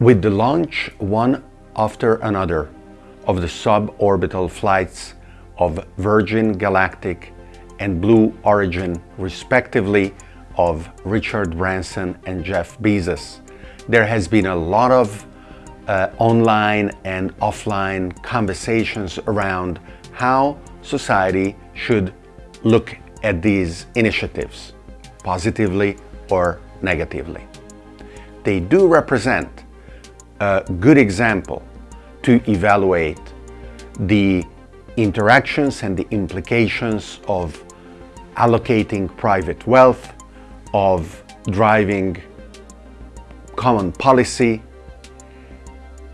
With the launch one after another of the suborbital flights of Virgin Galactic and Blue Origin respectively of Richard Branson and Jeff Bezos, there has been a lot of uh, online and offline conversations around how society should look at these initiatives, positively or negatively. They do represent a good example to evaluate the interactions and the implications of allocating private wealth, of driving common policy,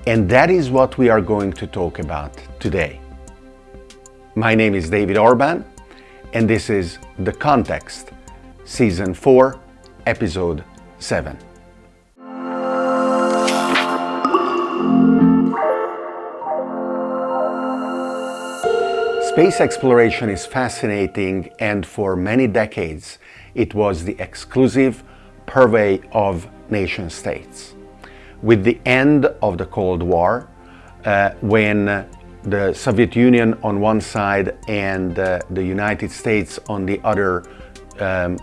and that is what we are going to talk about today. My name is David Orban, and this is The Context, Season 4, Episode 7. Space exploration is fascinating and for many decades it was the exclusive purvey of nation states. With the end of the Cold War, uh, when the Soviet Union on one side and uh, the United States on the other um,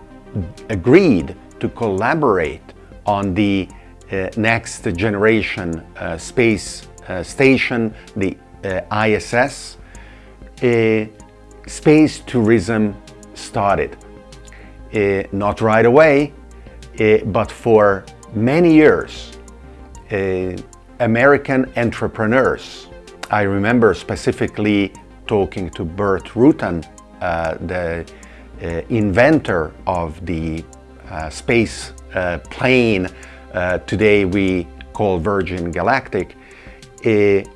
agreed to collaborate on the uh, next generation uh, space uh, station, the uh, ISS, uh, space tourism started. Uh, not right away, uh, but for many years, uh, American entrepreneurs, I remember specifically talking to Burt Rutan, uh, the uh, inventor of the space plane today we call Virgin Galactic,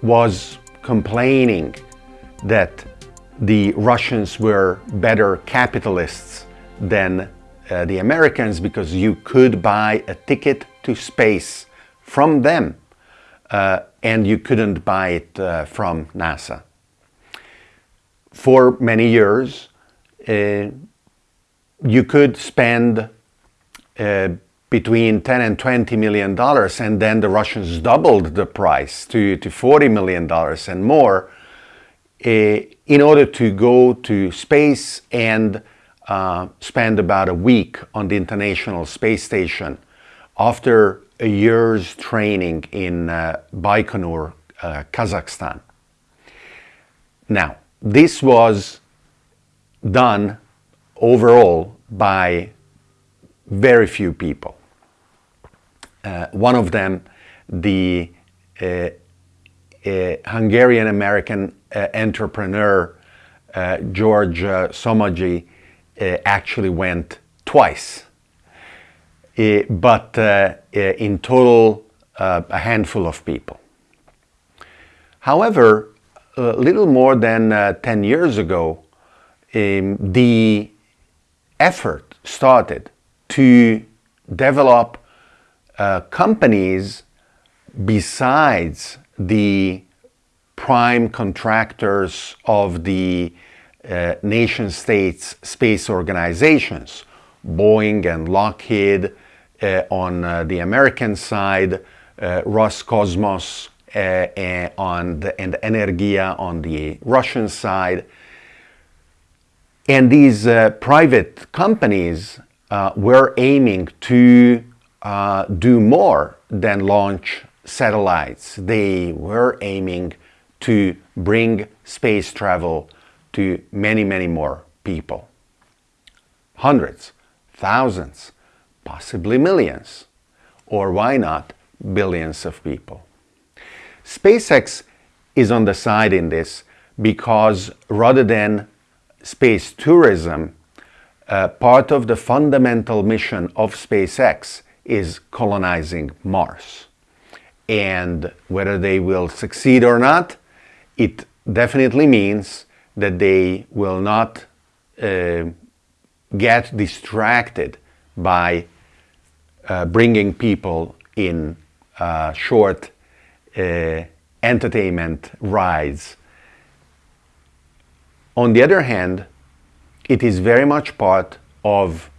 was complaining that the Russians were better capitalists than uh, the Americans because you could buy a ticket to space from them uh, and you couldn't buy it uh, from NASA. For many years, uh, you could spend uh, between 10 and 20 million dollars and then the Russians doubled the price to, to 40 million dollars and more in order to go to space and uh, spend about a week on the International Space Station after a year's training in uh, Baikonur, uh, Kazakhstan. Now, this was done overall by very few people. Uh, one of them, the uh, Hungarian-American uh, entrepreneur uh, George uh, Somogyi actually went twice. but in total, a handful of people. However, a little more than 10 years ago, um, the effort started to develop uh, companies besides the prime contractors of the uh, nation states space organizations, Boeing and Lockheed uh, on uh, the American side, uh, Roscosmos uh, on the, and Energia on the Russian side. And these uh, private companies were aiming to do more than launch satellites. They were aiming to bring space travel to many, many more people. Hundreds, thousands, possibly millions, or why not billions of people. SpaceX is on the side in this because rather than space tourism, uh, part of the fundamental mission of SpaceX is colonizing Mars. And whether they will succeed or not, it definitely means that they will not uh, get distracted by uh, bringing people in uh, short uh, entertainment rides. On the other hand, it is very much part of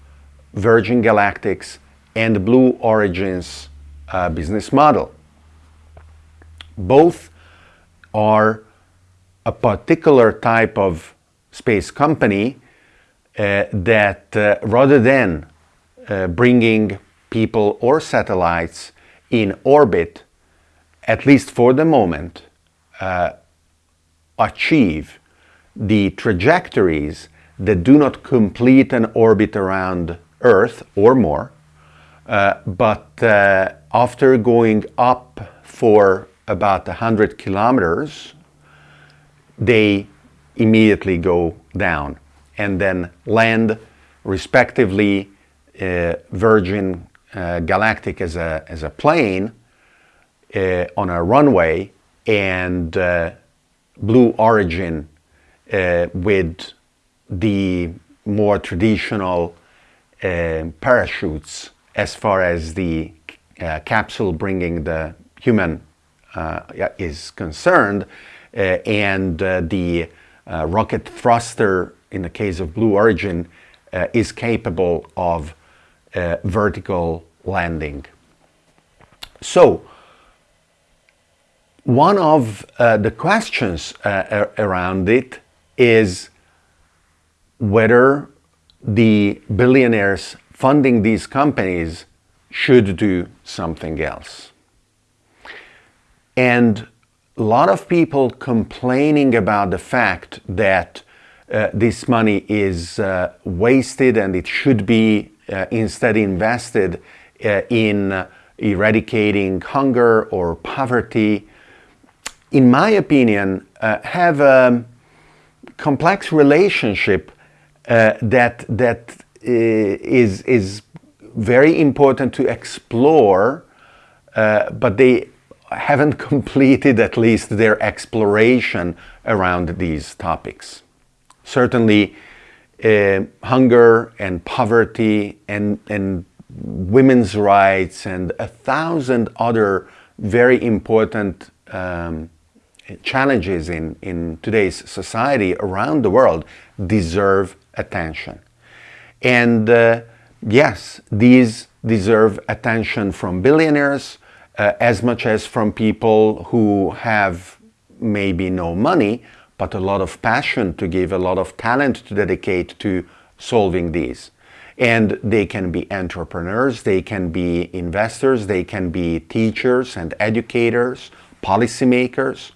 Virgin Galactic's and Blue Origin's uh, business model. Both are a particular type of space company uh, that uh, rather than uh, bringing people or satellites in orbit, at least for the moment, uh, achieve the trajectories that do not complete an orbit around Earth or more, uh, but uh, after going up for about 100 kilometers, they immediately go down and then land respectively uh, Virgin uh, Galactic as a, as a plane uh, on a runway and uh, Blue Origin uh, with the more traditional uh, parachutes as far as the capsule bringing the human is concerned uh, and uh, the rocket thruster in the case of Blue Origin is capable of vertical landing. So, one of uh, the questions uh, around it is whether the billionaires funding these companies should do something else. And a lot of people complaining about the fact that uh, this money is uh, wasted and it should be uh, instead invested uh, in eradicating hunger or poverty, in my opinion, uh, have a complex relationship uh, that that is is very important to explore, but they haven't completed at least their exploration around these topics. Certainly, uh, hunger and poverty and, and women's rights and a thousand other very important um, challenges in, in today's society around the world deserve attention. And uh, yes, these deserve attention from billionaires, uh, as much as from people who have maybe no money, but a lot of passion to give, a lot of talent to dedicate to solving these. And they can be entrepreneurs, they can be investors, they can be teachers and educators, policymakers,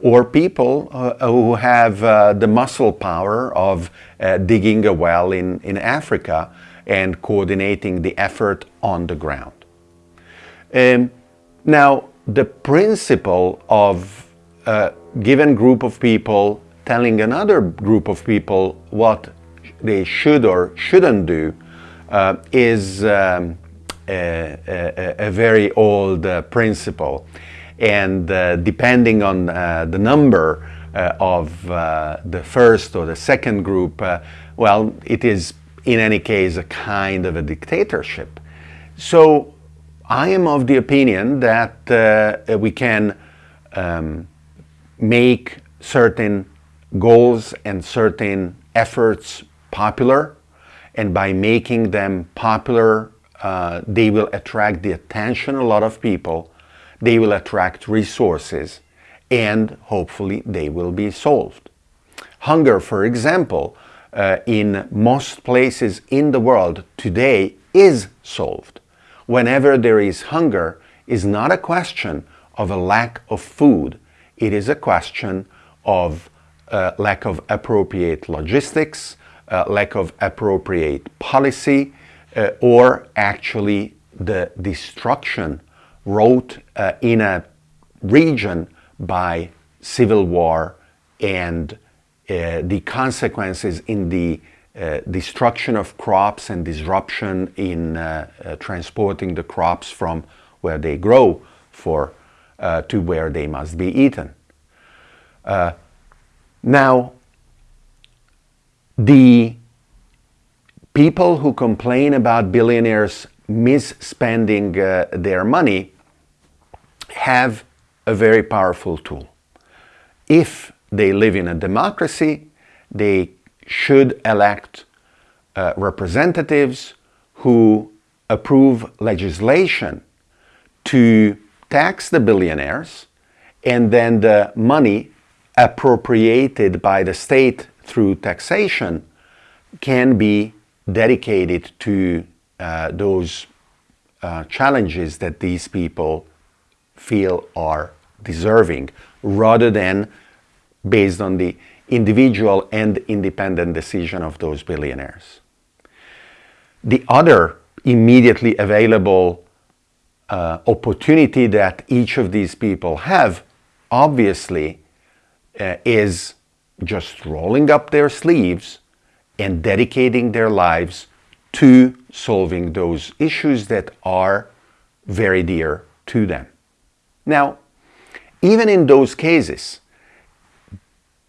or people uh, who have uh, the muscle power of uh, digging a well in, in Africa and coordinating the effort on the ground. Um, now, the principle of a given group of people telling another group of people what they should or shouldn't do uh, is um, a, a, a, very old uh, principle. And uh, depending on uh, the number uh, of uh, the first or the second group, well, it is in any case a kind of a dictatorship. So I am of the opinion that uh, we can um, make certain goals and certain efforts popular and by making them popular uh, they will attract the attention of a lot of people they will attract resources and hopefully they will be solved. Hunger for example uh, in most places in the world today is solved whenever there is hunger is not a question of a lack of food. It is a question of uh, lack of appropriate logistics, uh, lack of appropriate policy, uh, or actually the destruction wrought uh, in a region by civil war and uh, the consequences in the uh, destruction of crops and disruption in uh, uh, transporting the crops from where they grow for uh, to where they must be eaten. Uh, now, the people who complain about billionaires misspending their money have a very powerful tool. If they live in a democracy, they should elect uh, representatives who approve legislation to tax the billionaires and then the money appropriated by the state through taxation can be dedicated to uh, those uh, challenges that these people feel are deserving rather than based on the individual and independent decision of those billionaires. The other immediately available uh, opportunity that each of these people have obviously uh, is just rolling up their sleeves and dedicating their lives to solving those issues that are very dear to them. Now, even in those cases,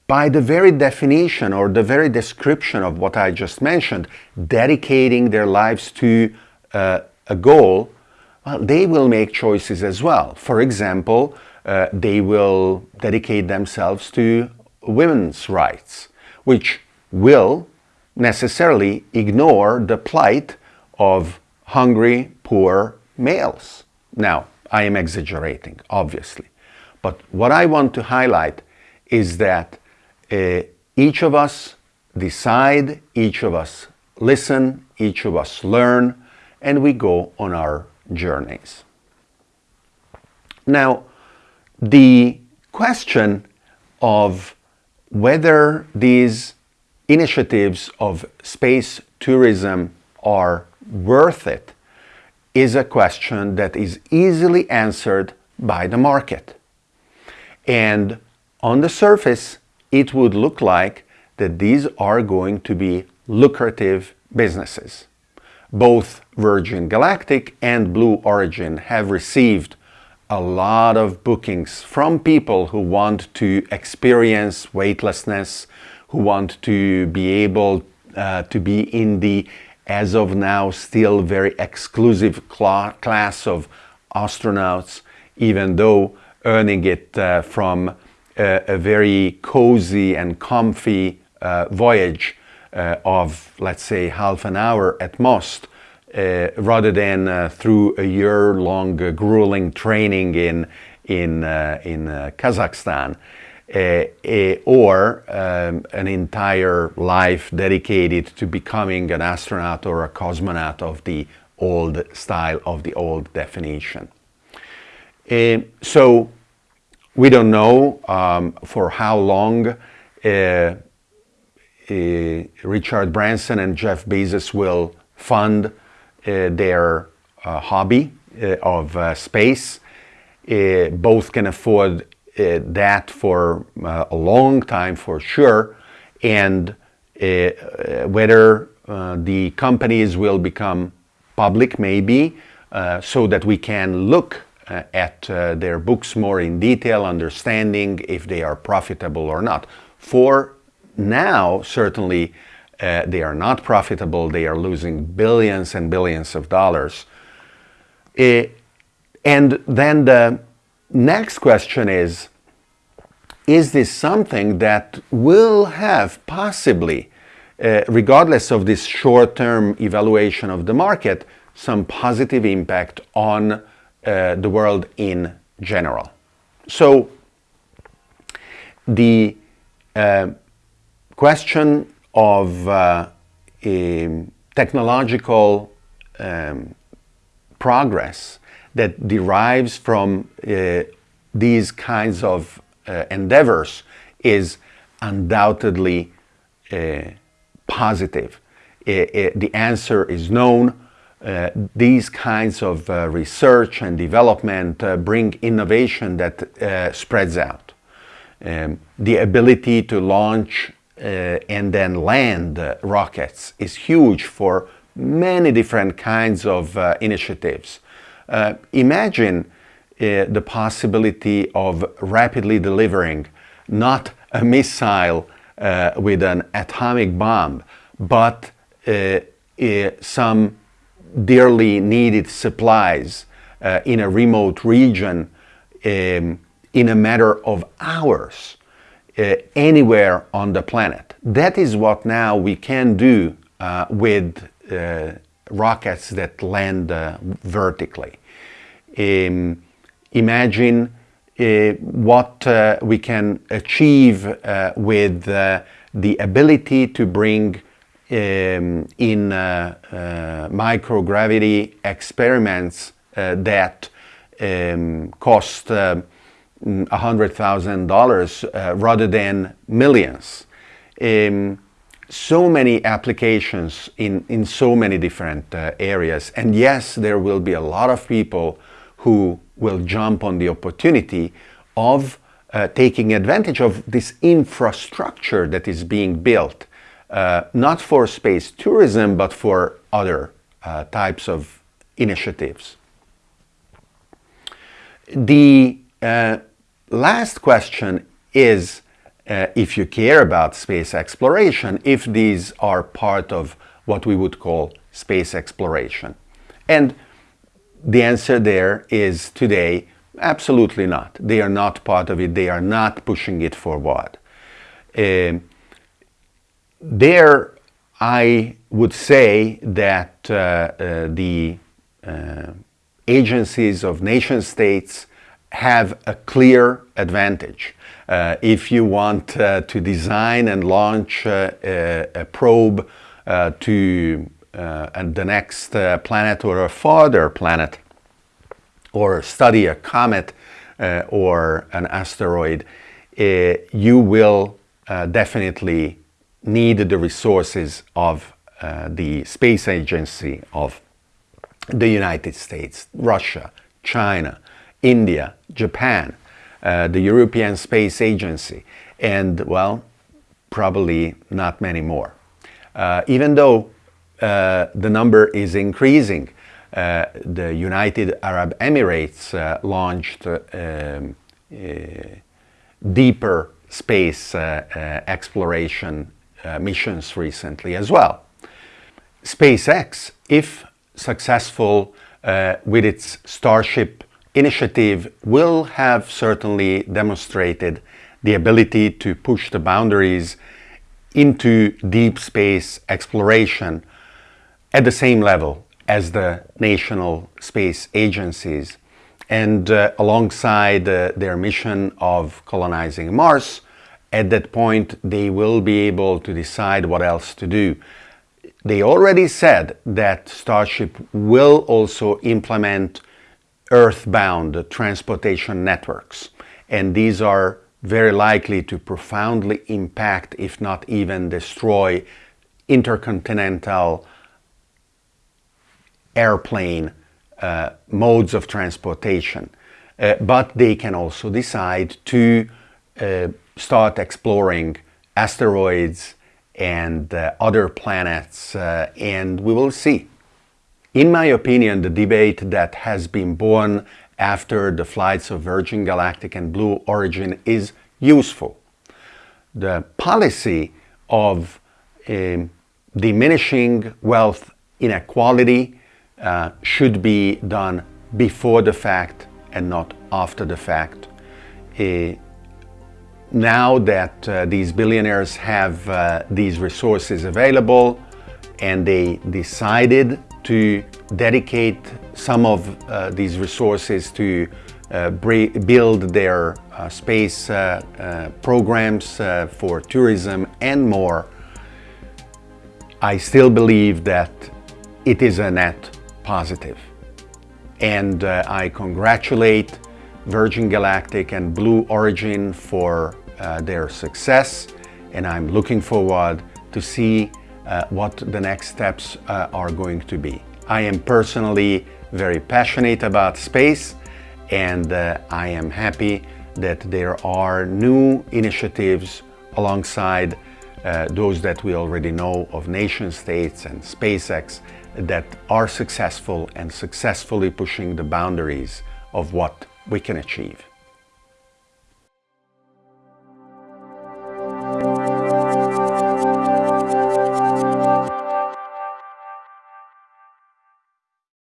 by the very definition or the very description of what I just mentioned, dedicating their lives to uh, a goal, well, they will make choices as well. For example, uh, they will dedicate themselves to women's rights, which will necessarily ignore the plight of hungry, poor males. Now, I am exaggerating, obviously. But what I want to highlight is that uh, each of us decide, each of us listen, each of us learn, and we go on our journeys. Now, the question of whether these initiatives of space tourism are worth it is a question that is easily answered by the market. And on the surface, it would look like that these are going to be lucrative businesses. Both Virgin Galactic and Blue Origin have received a lot of bookings from people who want to experience weightlessness, who want to be able uh, to be in the, as of now, still very exclusive cl class of astronauts, even though earning it uh, from a, a very cozy and comfy uh, voyage uh, of, let's say, half an hour at most, uh, rather than uh, through a year-long uh, grueling training in, in, in Kazakhstan. or um, an entire life dedicated to becoming an astronaut or a cosmonaut of the old style, of the old definition. so we don't know um, for how long uh, uh, Richard Branson and Jeff Bezos will fund uh, their uh, hobby uh, of space. both can afford that for a long time for sure and whether the companies will become public maybe so that we can look uh, at uh, their books more in detail, understanding if they are profitable or not. For now, certainly, uh, they are not profitable. They are losing billions and billions of dollars. and then the next question is, is this something that will have possibly, uh, regardless of this short-term evaluation of the market, some positive impact on uh, the world in general. So the uh, question of uh, technological um, progress that derives from uh, these kinds of uh, endeavors is undoubtedly positive. the answer is known uh, these kinds of uh, research and development uh, bring innovation that uh, spreads out. Um, the ability to launch uh, and then land rockets is huge for many different kinds of initiatives. imagine the possibility of rapidly delivering not a missile with an atomic bomb, but some dearly needed supplies uh, in a remote region um, in a matter of hours uh, anywhere on the planet. That is what now we can do uh, with uh, rockets that land uh, vertically. Um, imagine uh, what we can achieve with the ability to bring um, in uh, uh, microgravity experiments that um, cost $100,000 rather than millions. Um, so many applications in, in so many different uh, areas. And yes, there will be a lot of people who will jump on the opportunity of uh, taking advantage of this infrastructure that is being built, uh, not for space tourism, but for other uh, types of initiatives. The uh, last question is uh, if you care about space exploration, if these are part of what we would call space exploration. And the answer there is today, absolutely not. They are not part of it. They are not pushing it forward. Uh, there, I would say that uh, uh, the uh, agencies of nation states have a clear advantage. Uh, if you want uh, to design and launch uh, a, a, probe to the next planet or a farther planet, or study a comet or an asteroid, you will definitely need the resources of the space agency of the United States, Russia, China, India, Japan, uh, the European Space Agency, and well, probably not many more. Uh, even though uh, the number is increasing, uh, the United Arab Emirates uh, launched um, deeper space exploration missions recently as well. SpaceX, if successful with its Starship initiative will have certainly demonstrated the ability to push the boundaries into deep space exploration at the same level as the national space agencies and uh, alongside uh, their mission of colonizing Mars, at that point they will be able to decide what else to do. They already said that Starship will also implement earthbound transportation networks. And these are very likely to profoundly impact, if not even destroy, intercontinental airplane uh, modes of transportation. Uh, but they can also decide to uh, start exploring asteroids and uh, other planets, uh, and we will see. In my opinion, the debate that has been born after the flights of Virgin Galactic and Blue Origin is useful. The policy of um, diminishing wealth inequality uh, should be done before the fact and not after the fact. Uh, now that uh, these billionaires have uh, these resources available and they decided to dedicate some of uh, these resources to uh, build their uh, space uh, programs for tourism and more, I still believe that it is a net positive. And I congratulate Virgin Galactic and Blue Origin for their success and I'm looking forward to see uh, what the next steps uh, are going to be. I am personally very passionate about space and uh, I am happy that there are new initiatives alongside uh, those that we already know of nation states and SpaceX that are successful and successfully pushing the boundaries of what we can achieve.